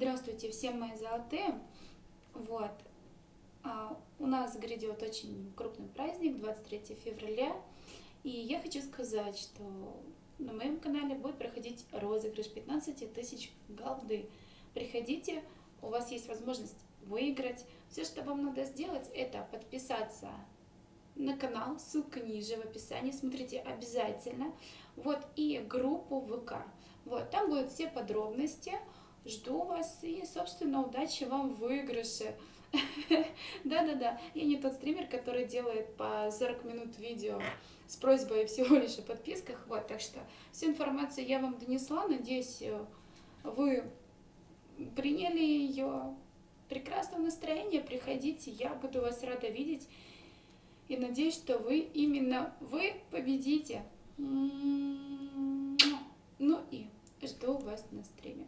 Здравствуйте, всем мои золотые. Вот. А, у нас грядет очень крупный праздник, 23 февраля. И я хочу сказать, что на моем канале будет проходить розыгрыш 15 тысяч голды. Приходите, у вас есть возможность выиграть. Все, что вам надо сделать, это подписаться на канал, ссылка ниже в описании, смотрите обязательно. Вот, и группу ВК. Вот, там будут все подробности. Жду вас и, собственно, удачи вам в выигрыше. Да-да-да, я не тот стример, который делает по 40 минут видео с просьбой всего лишь о подписках. Вот, так что всю информацию я вам донесла. Надеюсь, э, вы приняли ее прекрасного настроения. Приходите, я буду вас рада видеть. И надеюсь, что вы, именно вы победите. Ну и жду вас на стриме.